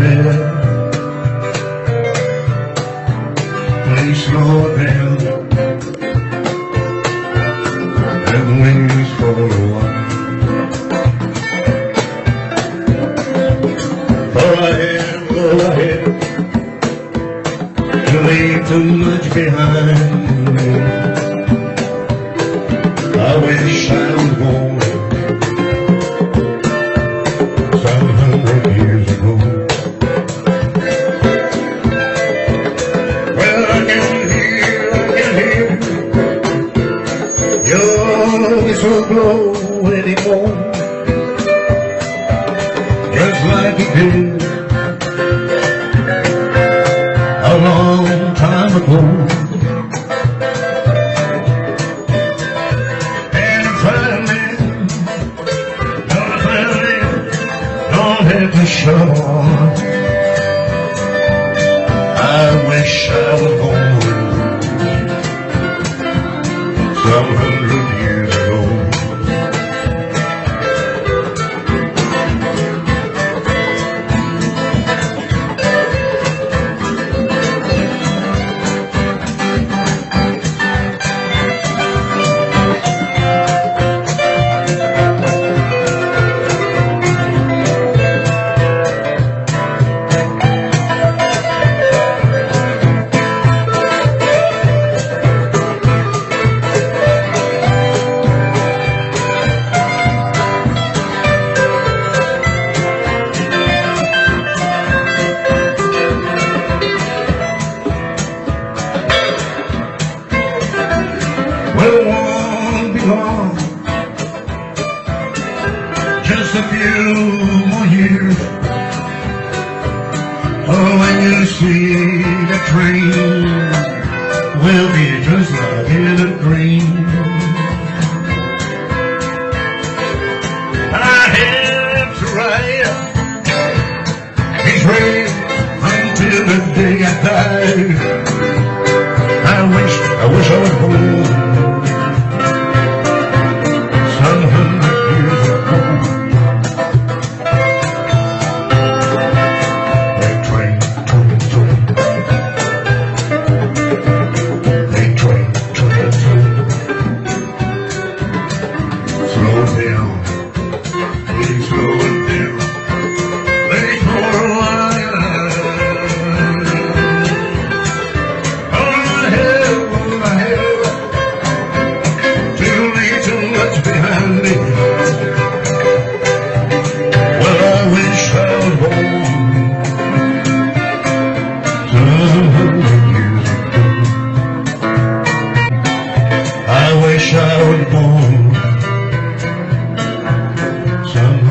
down. Please slow down. And the wings for a while. For I am, for I am. To leave too much behind. I wish I was born. Blow anymore, just like it did a long time ago. And don't have to shore. I wish I was Won't be long. Just a few more years. Oh, when you see the train, we'll be just like in a dream. I have to until the day I die.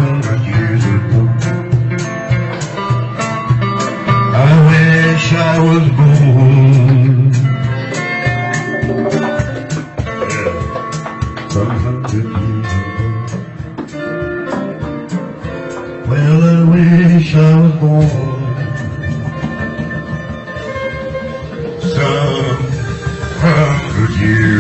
Hundred years ago. I wish I was born. Yeah, some hundred years ago. Well, I wish I was born some hundred years